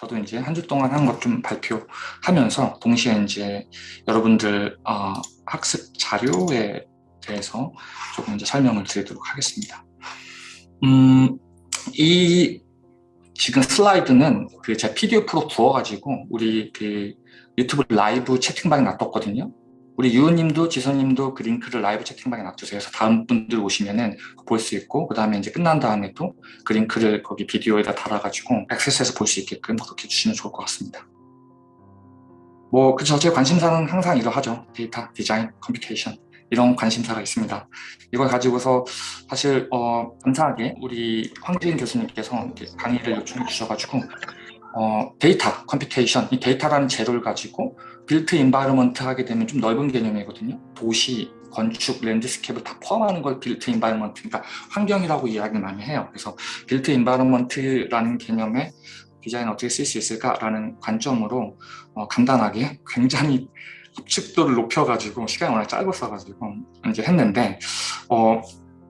저도 이제 한 주 동안 한 것 좀 발표하면서 동시에 이제 여러분들 어, 학습 자료에 대해서 조금 이제 설명을 드리도록 하겠습니다. 음, 이 지금 슬라이드는 그 제 PDF로 구워가지고 우리 그 유튜브 라이브 채팅방에 놔뒀거든요. 우리 유우님도 지선님도 그 링크를 라이브 채팅방에 놔두세요. 다음 분들 오시면은 볼 수 있고 그 다음에 이제 끝난 다음에 또 그 링크를 거기 비디오에다 달아가지고 액세스해서 볼 수 있게끔 그렇게 주시면 좋을 것 같습니다. 뭐 그저 제 관심사는 항상 이러하죠. 데이터, 디자인, computation 이런 관심사가 있습니다. 이걸 가지고서 사실 어, 감사하게 우리 황재인 교수님께서 강의를 요청해 주셔가지고 어, 데이터, computation, 이 데이터라는 재료를 가지고 built environment 하게 되면 좀 넓은 개념이거든요. 도시, 건축, landscape를 다 포함하는 걸 built environment, 그러니까 환경이라고 이야기를 많이 해요. 그래서 built environment라는 개념에 디자인 어떻게 쓸 수 있을까라는 관점으로 어, 간단하게 굉장히 함축도를 높여가지고 시간이 워낙 짧았어가지고 이제 했는데 어,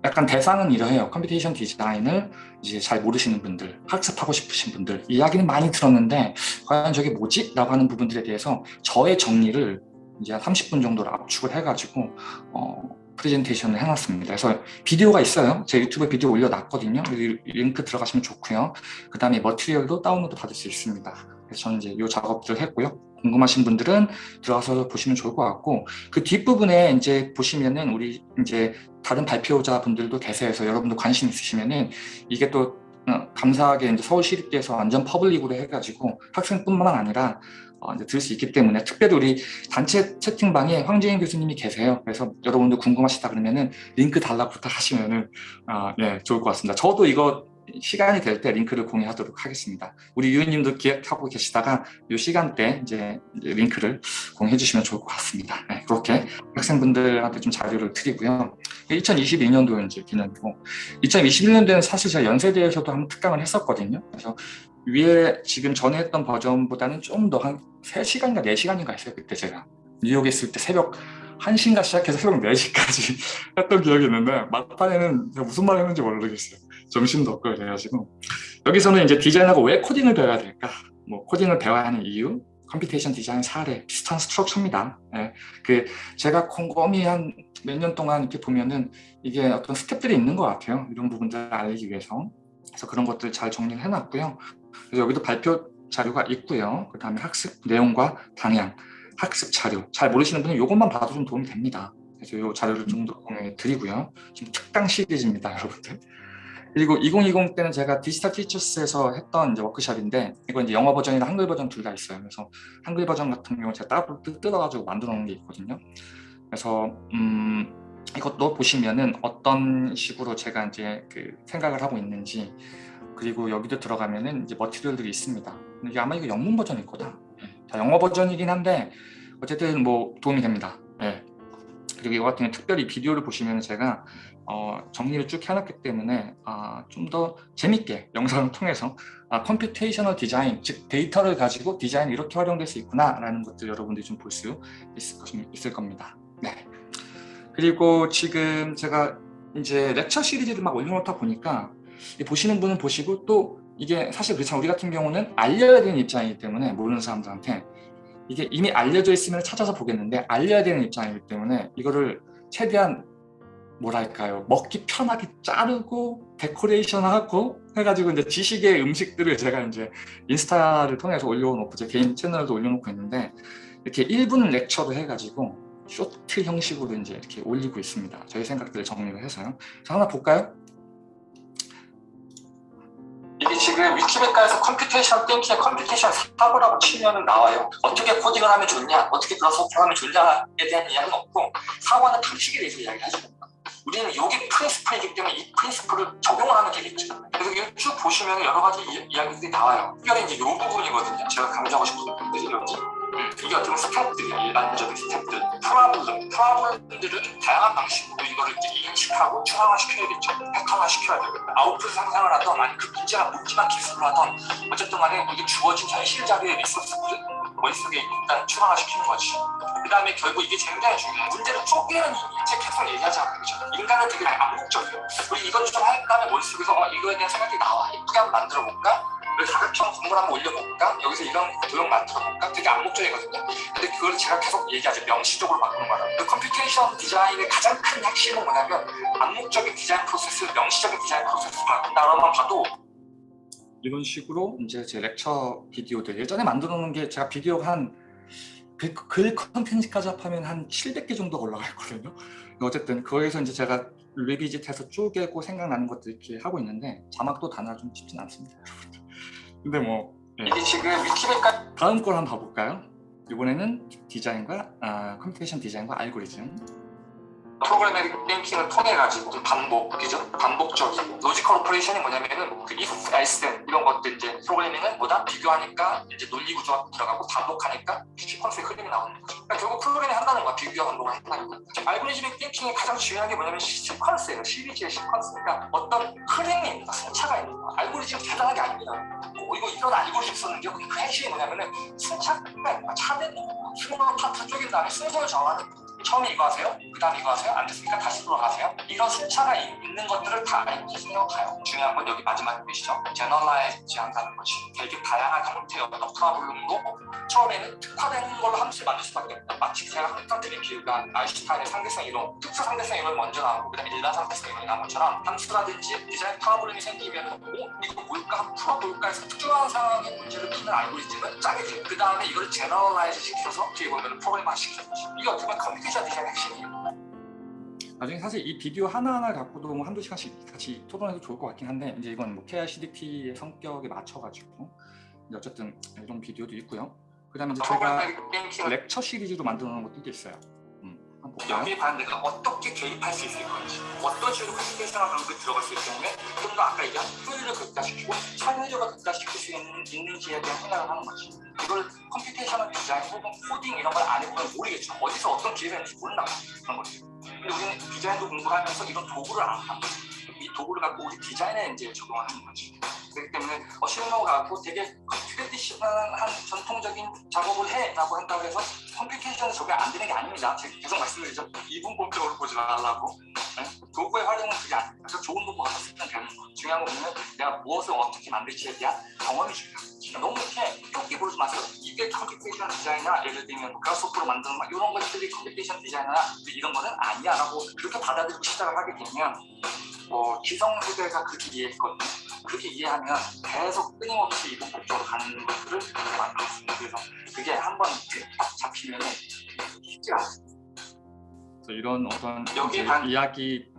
약간 대상은 이러해요. computation design을 이제 잘 모르시는 분들, 학습하고 싶으신 분들 이야기는 많이 들었는데 과연 저게 뭐지? 라고 하는 부분들에 대해서 저의 정리를 이제 한 30분 정도로 압축을 해가지고 어, 프레젠테이션을 해놨습니다. 그래서 비디오가 있어요. 제 유튜브에 비디오 올려놨거든요. 링크 들어가시면 좋고요. 그 다음에 material도 다운로드 받을 수 있습니다. 그래서 저는 이제 이 작업들을 했고요. 궁금하신 분들은 들어가서 보시면 좋을 것 같고 그 뒷부분에 이제 보시면은 우리 이제 다른 발표자 분들도 계세요. 서 여러분도 관심 있으시면은 이게 또 어, 감사하게 이제 서울시립대에서 완전 public으로 해가지고 학생뿐만 아니라 어, 이제 들을 수 있기 때문에 특별히 우리 단체 채팅방에 황재인 교수님이 계세요. 그래서 여러분들 궁금하시다 그러면은 링크 달라고 부탁하시면은 어, 네, 좋을 것 같습니다. 저도 이거 시간이 될 때 링크를 공유하도록 하겠습니다. 우리 유은님도 기획하고 계시다가 이 시간대 이제 링크를 공유해 주시면 좋을 것 같습니다. 네, 그렇게 학생분들한테 좀 자료를 드리고요. 2022년도 이제 기념이고 2021년도에는 사실 제가 연세대에서도 한 특강을 했었거든요. 그래서 위에 지금 전에 했던 버전보다는 좀 더 한 3시간인가 4시간인가 했어요. 그때 제가 뉴욕에 있을 때 새벽 1시인가 시작해서 새벽 4시까지 했던 기억이 있는데 막판에는 무슨 말 했는지 모르겠어요. 점심도 없고 그래가지고 여기서는 이제 디자인하고 왜 코딩을 배워야 될까? 뭐 코딩을 배워야 하는 이유, computation design 사례, 비슷한 structure입니다. 네. 그 제가 곰곰이 한 몇 년 동안 이렇게 보면은 이게 어떤 스텝들이 있는 것 같아요. 이런 부분들을 알리기 위해서. 그래서 그런 것들 잘 정리를 해놨고요. 그래서 여기도 발표 자료가 있고요. 그 다음에 학습 내용과 방향, 학습 자료. 잘 모르시는 분은 이것만 봐도 좀 도움이 됩니다. 그래서 이 자료를 좀 더 공유해 드리고요. 지금 특강 시리즈입니다, 여러분들. 그리고 2020 때는 제가 디지털 티처스에서 했던 이제 워크숍인데 이건 이제 영어 버전이나 한글 버전 둘 다 있어요. 그래서 한글 버전 같은 경우 제가 따로 뜯어가지고 만들어 놓은 게 있거든요. 그래서 음, 이것도 보시면은 어떤 식으로 제가 이제 그 생각을 하고 있는지 그리고 여기도 들어가면은 이제 material들이 있습니다. 이게 아마 이거 영문 버전일 거다. 자, 영어 버전이긴 한데 어쨌든 뭐 도움이 됩니다. 네. 그리고 이거 같은 경우 특별히 비디오를 보시면 제가 어, 정리를 쭉 해놨기 때문에 아, 좀 더 재밌게 영상을 통해서 아, computational design, 즉 데이터를 가지고 디자인이 이렇게 활용될 수 있구나 라는 것들 여러분들이 좀 볼 수 있을, 있을 겁니다. 네. 그리고 지금 제가 이제 렉처 시리즈를 막 올려놓다 보니까 보시는 분은 보시고 또 이게 사실 그렇잖아 우리 같은 경우는 알려야 되는 입장이기 때문에 모르는 사람들한테 이게 이미 알려져 있으면 찾아서 보겠는데 알려야 되는 입장이기 때문에 이거를 최대한 뭐랄까요 먹기 편하게 자르고 데코레이션하고 해가지고 이제 지식의 음식들을 제가 이제 인스타를 통해서 올려놓고 제 개인 채널도 올려놓고 있는데 이렇게 1분 lecture를 해가지고 short 형식으로 이제 이렇게 올리고 있습니다. 저희 생각들을 정리를 해서요. 자, 하나 볼까요? 이게 지금 위키백과에서 computation thinking, computation 사고라고 치면 나와요. 어떻게 코딩을 하면 좋냐, 어떻게 Grasshopper 하면 좋냐에 대한 이야기는 없고 사고는 방식에 대해서 이야기하죠. 우리는 여기 principle이기 때문에 이 principle을 적용을 하면 되겠죠. 그래서 쭉 보시면 여러 가지 이야기들이 나와요. 특별히 이제 이 부분이거든요. 제가 강조하고 싶은 부분들이 여기. 음, 이게 어떤 스텝들이야, 일반적인 스텝들. problem, problem들을 다양한 방식으로 이거를 인식하고 추상화시켜야겠죠. 패턴화시켜야 되겠다. 아웃풋 상상을 하던, 아니 그 문제가 묻지만 기술을 하던, 어쨌든 간에 이게 주어진 현실 자료의 리소스들, 머릿속에 일단 추상화시키는 거지. 그 다음에 결국 이게 굉장히 중요해. 문제를 쪼개는 책 계속 얘기하잖아요. 그죠? 인간은 되게 암묵적이에요. 우리 이것 좀 할까 하면 머릿속에서 어, 이거에 대한 생각이 나와. 예쁘게 한번 만들어 볼까? 여기 다각형 건물 한번 올려볼까? 여기서 이런 도형 만들어볼까? 되게 암묵적이거든요. 근데 그걸 제가 계속 얘기하죠. 명시적으로 바꾸는 거라. 그 computation design의 가장 큰 핵심은 뭐냐면 암묵적인 디자인 프로세스, 명시적인 디자인 프로세스를 바꾼다라만 봐도 이런 식으로 이제 제 lecture 비디오들 예전에 만들어 놓은 게 제가 비디오 한 글, 글 컨텐츠까지 합하면 한 700개 정도 올라가 있거든요. 어쨌든 거기서 이제 제가 revisit해서 쪼개고 생각나는 것들 이렇게 하고 있는데 자막도 단어 좀 쉽진 않습니다. 근데 뭐 네. 이게 지금 위키백과 다음 걸 한번 봐볼까요? 이번에는 디자인과 아, computation design과 알고리즘 programming thinking을 통해 가지고 반복이죠. 반복적인 logical operation이 뭐냐면은 그 if, else, 이런 것들 이제 프로그래밍은 뭐다 비교하니까 이제 논리 구조가 들어가고 반복하니까 시퀀스의 흐름이 나오는 거죠. 그러니까 결국 프로그래밍 한다는 거야. 비교와 반복을 한다는 거야. 알고리즘의 thinking의 가장 중요한 게 뭐냐면 시퀀스예요. 시리즈의 시퀀스니까 어떤 흐름이 있다, 순차가 있는 거야. 알고리즘 대단한 게 아닙니다. 뭐 이거 이런 알고리즘 썼는데요. 그 핵심이 뭐냐면은 순차가 차는 순으로 파트 쪼갠 다음에 순서를 정하는. 처음에 이거 하세요, 그 다음에 이거 하세요, 안 됐으니까 다시 돌아가세요. 이런 순차가 있는 것들을 다 알고 생각해요. 중요한 건 여기 마지막에 보시죠. generalize 한다는 것이 되게 다양한 형태의 어떤 problem도 처음에는 특화된 걸로 함수를 만들 수밖에 없다. 마치 제가 항상 드린 비유가 아인슈타인의 상대성 이론, 특수 상대성 이론이 먼저 나오고 그 다음에 일반 상대성 이론이 나온 것처럼 함수라든지 design problem이 생기면 어? 이거 뭘까? 풀어볼까 해서 특정한 상황의 문제를 푸는 알고리즘은 짜게 돼요. 그 다음에 이거를 generalize 시켜서 어떻게 보면 프로그램화 시켜주죠. 이게 어떻게 보면 컴퓨터 디자인 핵심이에요. 나중에 사실 이 비디오 하나하나 갖고도 뭐 한두 시간씩 같이 토론해도 좋을 것 같긴 한데 이제 이건 뭐 KICDP의 성격에 맞춰가지고 어쨌든 이런 비디오도 있고요. 그 다음에 이제 제가 lecture 시리즈로 만들어 놓은 것도 있어요. 음, 여기에 과연 내가 어떻게 개입할 수 있을 건지 어떤 식으로 computation을 하는 게 들어갈 수 있을 경우에 좀 더 아까 얘기한 효율을 극대화시키고 창의력을 극대화시킬 수 있는, 있는지에 대한 생각을 하는 거지. 이걸 computation을 디자인 혹은 코딩 이런 걸 안 해보면 모르겠죠. 어디서 어떤 기회가 있는지 모른다 그런 거지. 근데 우리는 디자인도 공부하면서 이런 도구를 알았다 이 도구를 갖고 우리 디자인에 이제 적용을 하는 거지 그렇기 때문에 어시노 갖고 되게 traditional한 전통적인 작업을 해라고 한다고 해서 computation에 적용 안 되는 게 아닙니다. 제가 계속 말씀드리죠. 이분법적으로 보지 말라고. 네? 도구의 활용은 그게 아닙니다. 그래서 좋은 도구 가서 쓰면 되는 거. 중요한 건 뭐냐면 내가 무엇을 어떻게 만들지에 대한 경험이 중요합니다. 그러니까 너무 이렇게 좁게 보지 마세요. 이게 computation 디자이너나 예를 들면 Grasshopper로 만드는 막 이런 것들이 computation 디자이너나 이런 거는 아니야 라고 그렇게 받아들이고 시작을 하게 되면 뭐 기성세대가 그렇게 이해했거든요. 그렇게 이해하면 계속 끊임없이 이분법적으로 가는 것들을 만들었습니다. 그래서 그게 한번 딱 잡히면 쉽지 않습니다. 이런 어떤 여기 반... 이야기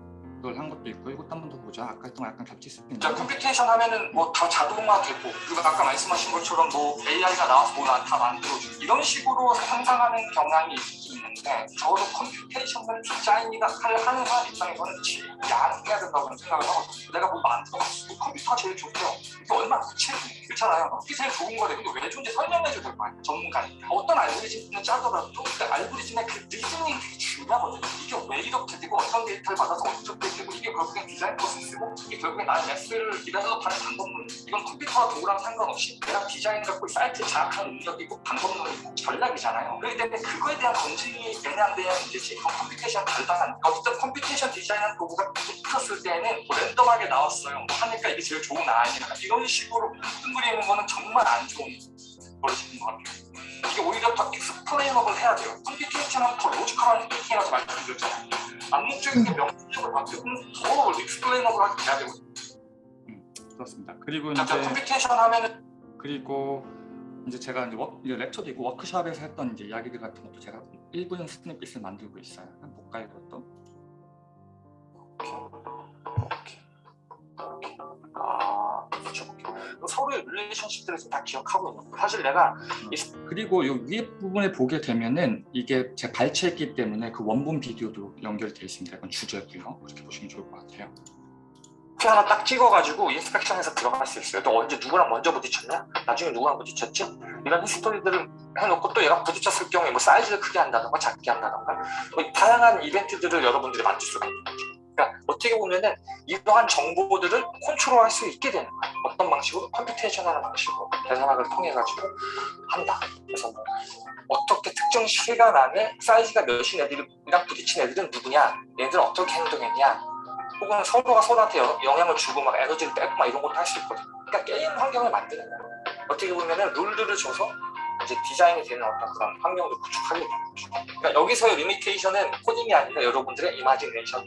한 것도 있고 이것도 한 번 더 보자. 아까 했던 약간 겹칠 수 있는데. computation 하면은 뭐 다 자동화되고 그리고 아까 말씀하신 것처럼 뭐 AI가 나와서 뭐 다 만들어주고 이런 식으로 상상하는 경향이 있는데 저도 computation을 디자인이나 하는 사람 입장에서는 지양해야 된다고 생각을 하거든요. 내가 뭐 만들어봤어. 컴퓨터가 제일 좋대요. 이게 얼마나 구체적이에요. 그렇잖아요. 이게 제일 좋은 거래. 근데 왜 좋은지 설명해줘야 될 거 아니에요. 전문가니까. 어떤 알고리즘을 짜더라도 그 알고리즘의 그 reasoning이 중요하거든요. 이게 왜 이렇게 되고 어떤 데이터를 받아서 어떻게 되고 이게 결국엔 디자인 프로세스고 이게 결국엔 나의 랩스를 develop하는 방법론 이건 컴퓨터와 도구랑 상관없이 내가 디자인 갖고 사이트 장악하는 능력이고 방법론이고 전략이잖아요. 그렇기 때문에 그거에 대한 검증이 되냐 안 되냐 문제지 이건 computation 달달한 어쨌든 computation 디자인한 도구가 붙었을 때는 뭐 랜덤하게 나왔어요. 뭐 하니까 이게 제일 좋은 아이냐 이런 식으로 뭉뚱그리는 거는 정말 안 좋은 버릇인 것 같아요. 이게 오히려 더 explainable 해야 돼요. computation은 더 logical한 thinking이라서 말씀드렸잖아요. 암묵적인 게 명시적으로 바뀌면 더 explainable하게 돼야 되거든요. 음, 그렇습니다. 그리고 이제 computation 하면은 그리고 이제 제가 이제, 워, 이제 렉처도 있고 워크숍에서 했던 이제 이야기들 같은 것도 제가 1분 snippet을 만들고 있어요. 한번 볼까요, 이것도? 서로의 relationship들을 다 기억하고 있는 거예요. 사실 내가 음. 그리고 이 위에 부분에 보게 되면은 이게 제 발췌했기 때문에 그 원본 비디오도 연결되어 있습니다. 이건 주제고요. 그렇게 보시면 좋을 것 같아요. 하나 딱 찍어가지고 inspection에서 들어갈 수 있어요. 또 언제 누구랑 먼저 부딪혔냐? 나중에 누구랑 부딪혔지? 이런 history들을 해놓고 또 얘가 부딪혔을 경우에 뭐 사이즈를 크게 한다던가 작게 한다던가 뭐 다양한 이벤트들을 여러분들이 만들 수가 있는 거죠. 그러니까 어떻게 보면은 이러한 정보들을 컨트롤할 수 있게 되는 거예요. 어떤 방식으로? computation하는 방식으로 계산학을 통해 가지고 한다. 그래서 뭐 어떻게 특정 시간 안에 사이즈가 몇인 애들이랑 부딪힌 애들은 누구냐? 얘들은 어떻게 행동했냐? 혹은 서로가 서로한테 영향을 주고 막 에너지를 빼고 막 이런 것도 할 수 있거든요. 그러니까 게임 환경을 만드는 거예요. 어떻게 보면은 룰들을 줘서 이제 디자인이 되는 어떤 그런 환경을 구축하게 되는 거죠. 그러니까 여기서의 limitation은 코딩이 아니라 여러분들의 imagination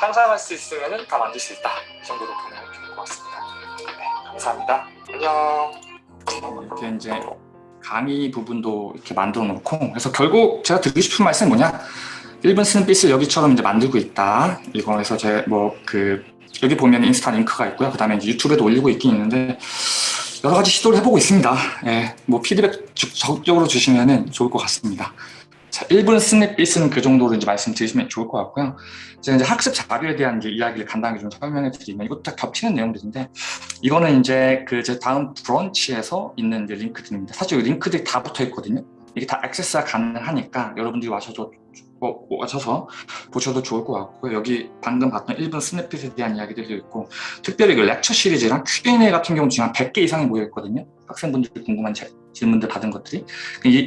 상상할 수 있으면 다 만들 수 있다 이 정도로 보면 좋을 것 같습니다. 네, 감사합니다. 안녕. 이렇게 이제 강의 부분도 이렇게 만들어 놓고 그래서 결국 제가 드리고 싶은 말씀이 뭐냐 1분 쓰는 빗을 여기처럼 이제 만들고 있다 이거에서 제 뭐 그 여기 보면 인스타 링크가 있고요 그 다음에 유튜브에도 올리고 있긴 있는데 여러 가지 시도를 해보고 있습니다 예, 뭐 피드백 적극적으로 주시면 좋을 것 같습니다 자, 1분 스냅빗은 그 정도로 이제 말씀드리시면 좋을 것 같고요. 제가 이제 학습 자료에 대한 이야기를 간단하게 좀 설명해 드리면 이것도 다 겹치는 내용들인데 이거는 이제 그 제 다음 브런치에서 있는 이제 링크들입니다. 사실 링크들이 다 붙어 있거든요. 이게 다 액세스가 가능하니까 여러분들이 와셔도 뭐, 와셔서 보셔도 좋을 것 같고요. 여기 방금 봤던 1분 스냅핏에 대한 이야기들도 있고 특별히 그 렉처 시리즈랑 Q&A 같은 경우 지금 한 100개 이상이 모여 있거든요. 학생분들이 궁금한 질문들 받은 것들이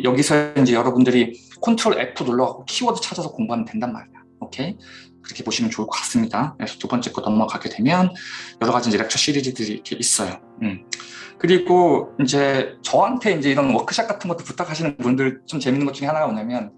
여기서 이제 여러분들이 Control F 눌러갖고 키워드 찾아서 공부하면 된단 말이야. 오케이? 그렇게 보시면 좋을 것 같습니다. 그래서 두 번째 거 넘어가게 되면 여러 가지 이제 lecture 시리즈들이 이렇게 있어요. 음. 그리고 이제 저한테 이제 이런 워크샵 같은 것도 부탁하시는 분들 좀 재밌는 것 중에 하나가 뭐냐면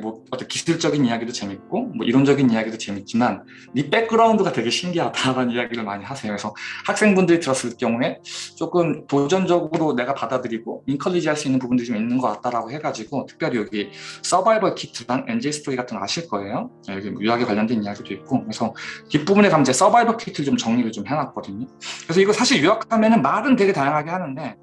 뭐 어떤 기술적인 이야기도 재밌고 뭐 이론적인 이야기도 재밌지만 네 백그라운드가 되게 신기하다라는 이야기를 많이 하세요. 그래서 학생분들이 들었을 경우에 조금 도전적으로 내가 받아들이고 encourage 할 수 있는 부분들이 좀 있는 것 같다라고 해가지고 특별히 여기 survival kit랑 NJ Story 같은 거 아실 거예요. 네, 여기 유학에 관련된 이야기도 있고 그래서 뒷부분에 가면 이제 survival kit를 좀 정리를 좀 해놨거든요. 그래서 이거 사실 유학하면은 말은 되게 다양하게 하는데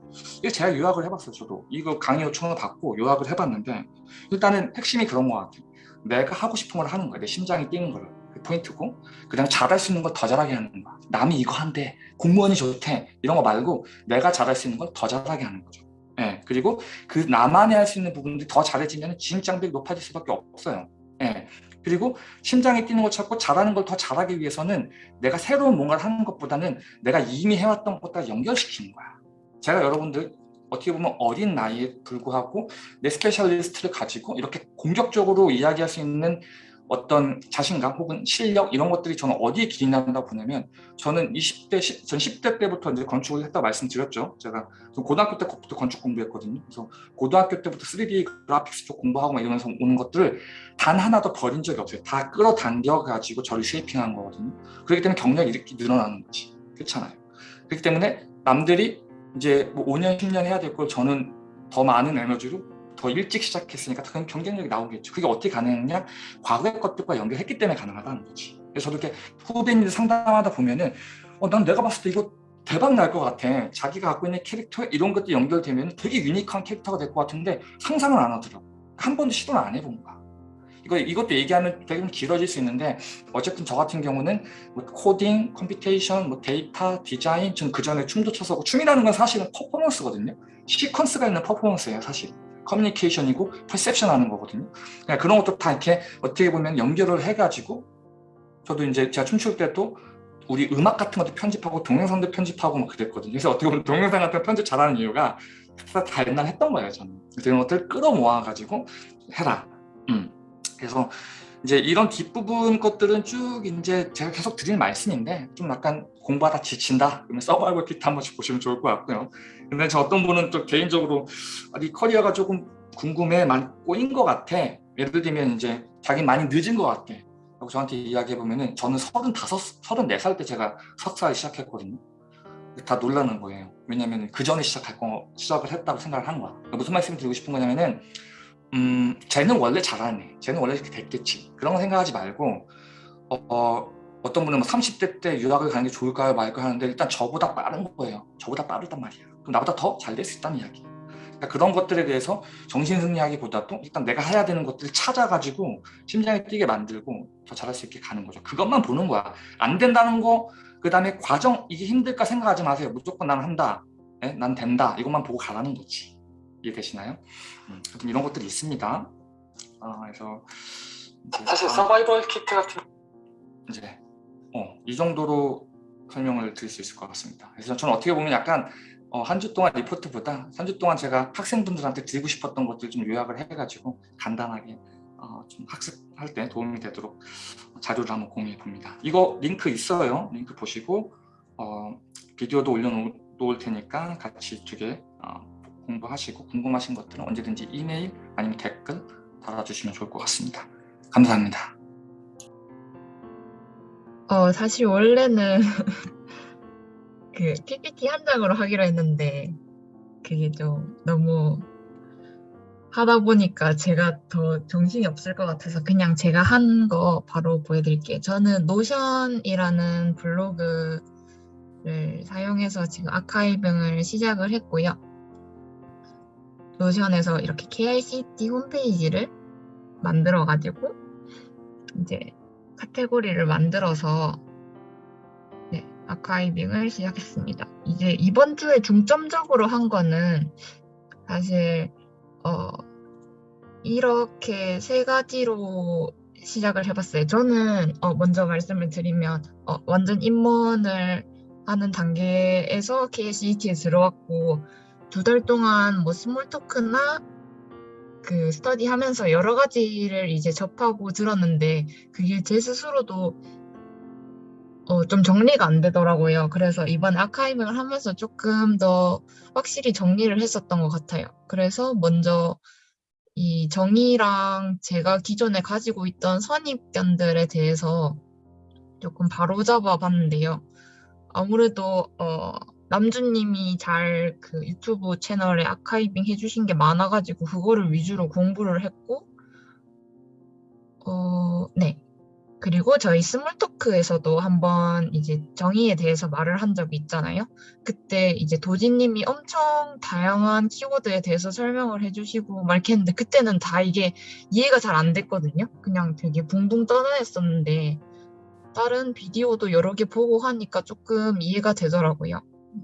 제가 요약을 해봤어요. 저도 이거 강의 요청을 받고 요약을 해봤는데 일단은 핵심이 그런 것 같아요. 내가 하고 싶은 걸 하는 거야. 내 심장이 뛰는 걸. 그 포인트고 그다음 잘할 수 있는 걸 더 잘하게 하는 거야. 남이 이거 한대. 공무원이 좋대. 이런 거 말고 내가 잘할 수 있는 걸 더 잘하게 하는 거죠. 예, 그리고 그 나만이 할 수 있는 부분들이 더 잘해지면 진입장벽이 높아질 수밖에 없어요. 예, 그리고 심장이 뛰는 걸 찾고 잘하는 걸 더 잘하기 위해서는 내가 새로운 뭔가를 하는 것보다는 내가 이미 해왔던 것과 연결시키는 거야. 제가 여러분들 어떻게 보면 어린 나이에 불구하고 내 specialist를 가지고 이렇게 공격적으로 이야기할 수 있는 어떤 자신감 혹은 실력 이런 것들이 저는 어디에 기인한다고 보냐면 저는 20대, 전 10대 때부터 이제 건축을 했다고 말씀드렸죠. 제가 고등학교 때부터 건축 공부했거든요. 그래서 고등학교 때부터 3D 그래픽스 쪽 공부하고 막 이러면서 오는 것들을 단 하나도 버린 적이 없어요. 다 끌어당겨 가지고 저를 쉐이핑한 거거든요. 그렇기 때문에 경력이 이렇게 늘어나는 거지. 그렇잖아요. 그렇기 때문에 남들이 이제 뭐 5년, 10년 해야 될 걸 저는 더 많은 에너지로 더 일찍 시작했으니까 그런 경쟁력이 나오겠죠. 그게 어떻게 가능했냐? 과거의 것들과 연결했기 때문에 가능하다는 거지. 그래서 저도 이렇게 후배님들 상담하다 보면은 어, 난 내가 봤을 때 이거 대박 날 것 같아. 자기가 갖고 있는 캐릭터 이런 것들이 연결되면 되게 unique한 캐릭터가 될 것 같은데 상상을 안 하더라고. 한 번도 시도를 안 해본 거야. 이거, 이것도 얘기하면 되게 길어질 수 있는데 어쨌든 저 같은 경우는 뭐 코딩, computation, 뭐 데이터, 디자인 전 그전에 춤도 춰서 춤이라는 건 사실은 퍼포먼스거든요. 시퀀스가 있는 퍼포먼스예요 사실. 커뮤니케이션이고 perception 하는 거거든요. 그러니까 그런 것도 다 이렇게 어떻게 보면 연결을 해가지고 저도 이제 제가 춤출 때도 우리 음악 같은 것도 편집하고 동영상도 편집하고 막 그랬거든요. 그래서 어떻게 보면 동영상 같은 편집 잘하는 이유가 다 옛날 했던 거예요, 저는. 그래서 이런 것들 끌어모아가지고 해라. 음. 그래서 이제 이런 뒷부분 것들은 쭉 이제 제가 계속 드리는 말씀인데 좀 약간 공부하다 지친다? 그러면 서바이벌 키트 한 번씩 보시면 좋을 것 같고요. 근데 저 어떤 분은 또 개인적으로 아, 이 커리어가 조금 궁금해 많이 꼬인 것 같아. 예를 들면 이제 자기 많이 늦은 것 같아. 라고 저한테 이야기해 보면 은 저는 35, 34살 때 제가 석사를 시작했거든요. 다 놀라는 거예요. 왜냐면 그 전에 시작할 거 시작을 했다고 생각을 한 거야. 무슨 말씀 드리고 싶은 거냐면은 음, 쟤는 원래 잘하네. 쟤는 원래 이렇게 됐겠지. 그런 거 생각하지 말고 어, 어, 어 떤 분은 뭐 30대 때 유학을 가는 게 좋을까요 말까요 하는데 일단 저보다 빠른 거예요. 저보다 빠르단 말이야. 그럼 나보다 더 잘 될 수 있다는 이야기. 그러니까 그런 것들에 대해서 정신승리하기보다도 일단 내가 해야 되는 것들을 찾아가지고 심장이 뛰게 만들고 더 잘할 수 있게 가는 거죠. 그것만 보는 거야. 안 된다는 거, 그 다음에 과정, 이게 힘들까 생각하지 마세요. 무조건 난 한다. 네? 난 된다. 이것만 보고 가라는 거지. 이해되시나요? 음, 이런 것들이 있습니다. 아, 그래서 사실 서바이벌 키트 같은 이제 어, 이 정도로 설명을 드릴 수 있을 것 같습니다. 그래서 저는 어떻게 보면 약간 어, 한 주 동안 리포트보다 3주 동안 제가 학생분들한테 드리고 싶었던 것들 좀 요약을 해가지고 간단하게 어, 좀 학습할 때 도움이 되도록 자료를 한번 공유해 봅니다. 이거 링크 있어요. 링크 보시고 어, 비디오도 올려놓을 테니까 같이 이쪽에 어, 공부하시고 궁금하신 것들은 언제든지 이메일 아니면 댓글 달아주시면 좋을 것 같습니다. 감사합니다. 어, 사실 원래는 그 PPT 한 장으로 하기로 했는데 그게 좀 너무 하다 보니까 제가 더 정신이 없을 것 같아서 그냥 제가 한 거 바로 보여드릴게요. 저는 노션이라는 블로그를 사용해서 지금 아카이빙을 시작을 했고요. 노션에서 이렇게 KICT 홈페이지를 만들어 가지고 이제 카테고리를 만들어서 네, archiving을 시작했습니다. 이제 이번 주에 중점적으로 한 거는 사실 어, 이렇게 세 가지로 시작을 해봤어요. 저는 어, 먼저 말씀을 드리면 어, 완전 입문을 하는 단계에서 KCT에 들어왔고 두 달 동안 뭐 small talk나 그 스터디 하면서 여러 가지를 이제 접하고 들었는데 그게 제 스스로도 어, 좀 정리가 안 되더라고요. 그래서 이번 아카이빙을 하면서 조금 더 확실히 정리를 했었던 것 같아요. 그래서 먼저 이 정의랑 제가 기존에 가지고 있던 선입견들에 대해서 조금 바로잡아 봤는데요. 아무래도 어, 남주님이 잘 그 유튜브 채널에 아카이빙 해주신 게 많아가지고 그거를 위주로 공부를 했고 어, 네. 그리고 저희 스몰토크에서도 한번 이제 정의에 대해서 말을 한 적이 있잖아요. 그때 이제 도지님이 엄청 다양한 키워드에 대해서 설명을 해주시고 막 했는데 그때는 다 이게 이해가 잘 안 됐거든요. 그냥 되게 붕붕 떠다녔었는데 다른 비디오도 여러 개 보고 하니까 조금 이해가 되더라고요.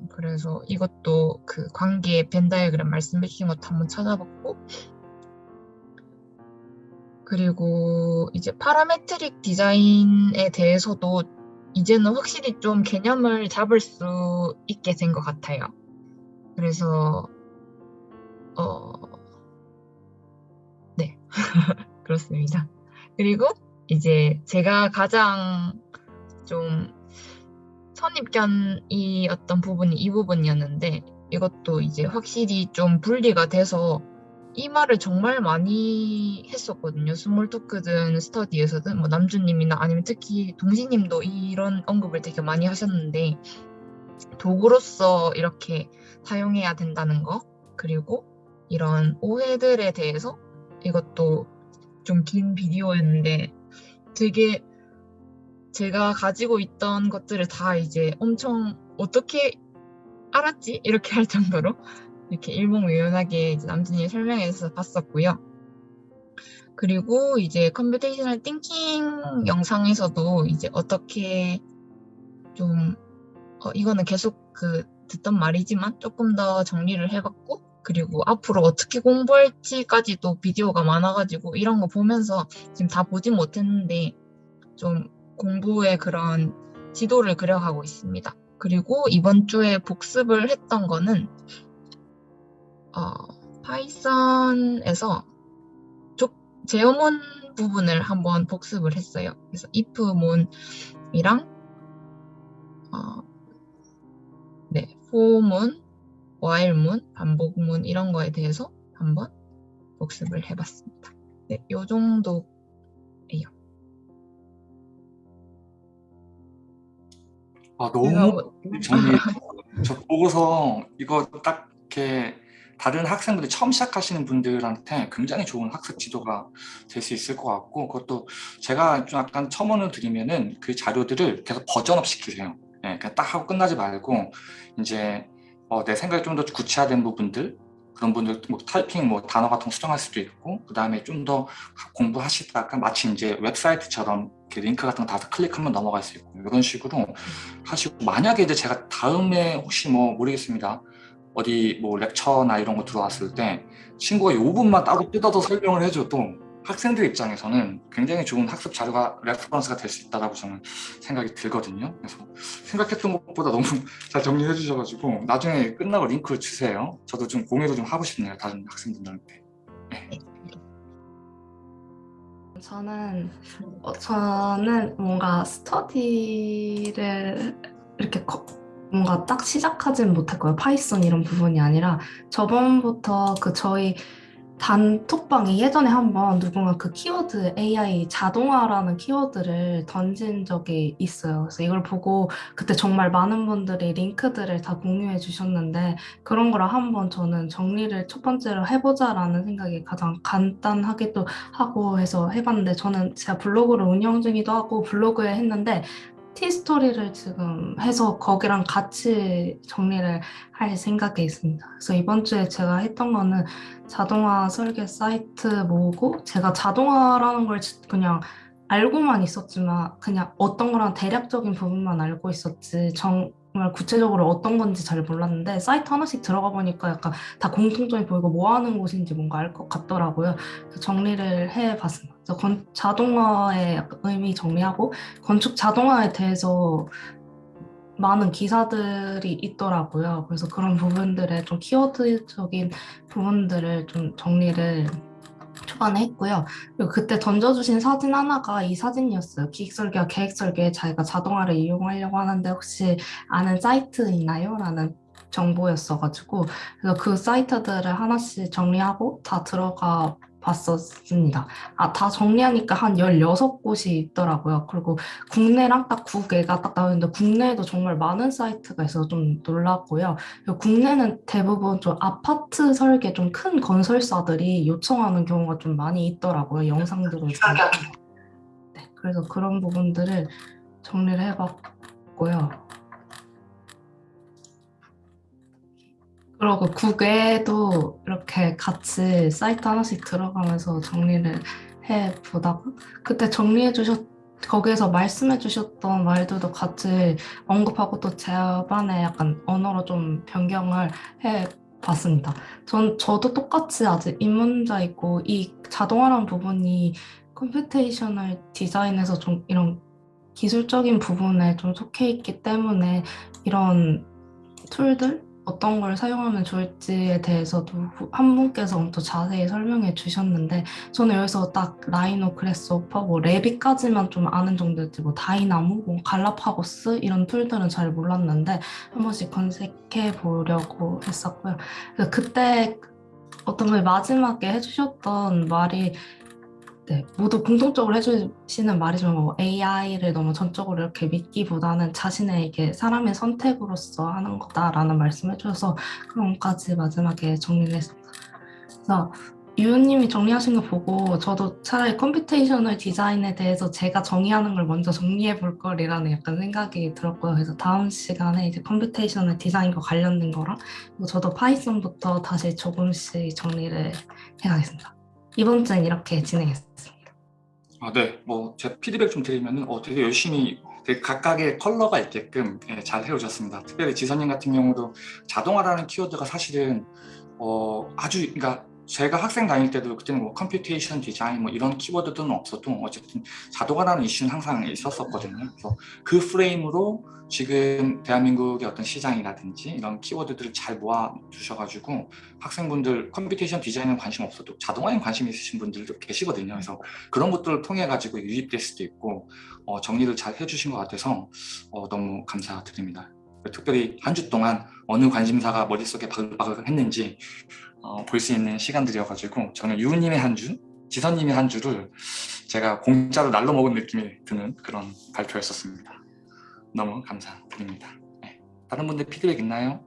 그래서 이것도 그 관계 벤 다이어그램 말씀해 주신 것도 한번 찾아봤고 그리고 이제 파라메트릭 디자인에 대해서도 이제는 확실히 좀 개념을 잡을 수 있게 된 것 같아요. 그래서 어, 네 그렇습니다. 그리고 이제 제가 가장 좀 선입견이었던 부분이 이 부분이었는데 이것도 이제 확실히 좀 분리가 돼서 이 말을 정말 많이 했었거든요. small talk든 스터디에서든 뭐 남주님이나 아니면 특히 동시님도 이런 언급을 되게 많이 하셨는데 도구로서 이렇게 사용해야 된다는 거 그리고 이런 오해들에 대해서 이것도 좀 긴 비디오였는데 되게 제가 가지고 있던 것들을 다 이제 엄청 어떻게 알았지? 이렇게 할 정도로 이렇게 일목요연하게 남주님이 설명해서 봤었고요. 그리고 이제 computational thinking 영상에서도 이제 어떻게 좀 어, 이거는 계속 그 듣던 말이지만 조금 더 정리를 해봤고 그리고 앞으로 어떻게 공부할지까지도 비디오가 많아가지고 이런 거 보면서 지금 다 보진 못했는데 좀 공부의 그런 지도를 그려가고 있습니다. 그리고 이번 주에 복습을 했던 거는 어, 파이썬에서 제어문 부분을 한번 복습을 했어요. 그래서 if문이랑 어, 네, for문, while문, 반복문 이런 거에 대해서 한번 복습을 해봤습니다. 네, 요 정도 아 너무 정리 저 보고서 이거 딱 이렇게 다른 학생들이 처음 시작하시는 분들한테 굉장히 좋은 학습 지도가 될 수 있을 것 같고 그것도 제가 좀 약간 첨언을 드리면은 그 자료들을 계속 버전업 시키세요. 네, 그냥 딱 하고 끝나지 말고 이제 어, 내 생각이 좀 더 구체화된 부분들 그런 분들 뭐 타이핑 뭐 단어 같은 거 수정할 수도 있고 그 다음에 좀 더 공부하시다가 마치 이제 웹사이트처럼 링크 같은 거 다 클릭하면 넘어갈 수 있고 이런 식으로 하시고 만약에 이제 제가 다음에 혹시 뭐 모르겠습니다 어디 뭐 lecture나 이런 거 들어왔을 때 친구가 이 부분만 따로 뜯어서 설명을 해줘도 학생들 입장에서는 굉장히 좋은 학습 자료가 reference가 될 수 있다고 저는 생각이 들거든요. 그래서 생각했던 것보다 너무 잘 정리해 주셔가지고 나중에 끝나고 링크 주세요. 저도 좀 공유도 좀 하고 싶네요. 다른 학생분들한테. 네. 저는 어, 저는 뭔가 스터디를 이렇게 거, 뭔가 딱 시작하진 못했고요. 파이썬 이런 부분이 아니라 저번부터 그 저희 단톡방에 예전에 한번 누군가 그 키워드 AI 자동화라는 키워드를 던진 적이 있어요. 그래서 이걸 보고 그때 정말 많은 분들이 링크들을 다 공유해 주셨는데 그런 거를 한번 저는 정리를 첫 번째로 해보자라는 생각이 가장 간단하기도 하고 해서 해봤는데 저는 제가 블로그를 운영 중이기도 하고 블로그에 했는데 티스토리를 지금 해서 거기랑 같이 정리를 할 생각에 있습니다. 그래서 이번 주에 제가 했던 거는 자동화 설계 사이트 모으고 제가 자동화라는 걸 그냥 알고만 있었지만 그냥 어떤 거랑 대략적인 부분만 알고 있었지 정 말 구체적으로 어떤 건지 잘 몰랐는데 사이트 하나씩 들어가 보니까 약간 다 공통점이 보이고 뭐 하는 곳인지 뭔가 알 것 같더라고요. 정리를 해봤습니다. 그래서 건, 자동화의 의미 정리하고 건축 자동화에 대해서 많은 기사들이 있더라고요. 그래서 그런 부분들의 좀 키워드적인 부분들을 좀 정리를 초반에 했고요. 그리고 그때 던져주신 사진 하나가 이 사진이었어요. 기획설계와 계획설계에 자기가 자동화를 이용하려고 하는데 혹시 아는 사이트 있나요? 라는 정보였어가지고 그래서 그 사이트들을 하나씩 정리하고 다 들어가 봤었습니다. 아, 다 정리하니까 한 16곳이 있더라고요. 그리고 국내랑 딱두 개가 딱 나오는데 국내에도 정말 많은 사이트가 있어서 좀 놀랐고요. 국내는 대부분 좀 아파트 설계 좀 큰 건설사들이 요청하는 경우가 좀 많이 있더라고요. 영상들을 보니까. 네, 그래서 그런 부분들을 정리를 해봤고요. 그리고 국외도 이렇게 같이 사이트 하나씩 들어가면서 정리를 해 보다가 그때 정리해 주셨 거기에서 말씀해 주셨던 말들도 같이 언급하고 또 제반에 약간 언어로 좀 변경을 해 봤습니다. 전 저도 똑같이 아직 입문자이고 이 자동화라는 부분이 computational design에서 좀 이런 기술적인 부분에 좀 속해 있기 때문에 이런 툴들 어떤 걸 사용하면 좋을지에 대해서도 한 분께서 엄청 자세히 설명해 주셨는데 저는 여기서 딱 Rhino, Grasshopper, 뭐 Revit까지만 좀 아는 정도였지 뭐 Dynamo, 뭐 Galapagos 이런 툴들은 잘 몰랐는데 한 번씩 검색해 보려고 했었고요. 그때 어떤 분이 마지막에 해주셨던 말이 네, 모두 공통적으로 해주시는 말이지만 뭐 AI를 너무 전적으로 이렇게 믿기보다는 자신의 이게 사람의 선택으로서 하는 거다라는 말씀해 주셔서 그런 것까지 마지막에 정리를 했습니다. 그래서 유우님이 정리하신 거 보고 저도 차라리 computational design에 대해서 제가 정의하는 걸 먼저 정리해 볼 거리라는 약간 생각이 들었고요. 그래서 다음 시간에 이제 computational design과 관련된 거랑 저도 파이썬부터 다시 조금씩 정리를 해가겠습니다. 이번 주는 이렇게 진행했습니다. 아, 네. 뭐 제 피드백 좀 드리면은 어, 되게 열심히 되게 각각의 컬러가 있게끔 예, 잘 해오셨습니다. 특별히 지선님 같은 경우도 자동화라는 키워드가 사실은 어, 아주 그러니까 제가 학생 다닐 때도 그때는 뭐 computation design 뭐 이런 키워드들은 없어도 어쨌든 자동화라는 이슈는 항상 있었었거든요. 그래서 그 프레임으로 지금 대한민국의 어떤 시장이라든지 이런 키워드들을 잘 모아 주셔가지고 학생분들 computation design에 관심 없어도 자동화에 관심 있으신 분들도 계시거든요. 그래서 그런 것들을 통해 가지고 유입될 수도 있고 어, 정리를 잘 해주신 것 같아서 어, 너무 감사드립니다. 특별히 한 주 동안 어느 관심사가 머릿속에 바글바글 했는지 어, 볼 수 있는 시간들이어가지고 저는 유우님의 한 주, 지선님의 한 주를 제가 공짜로 날로 먹은 느낌이 드는 그런 발표였었습니다. 너무 감사드립니다. 네. 다른 분들 피드백 있나요?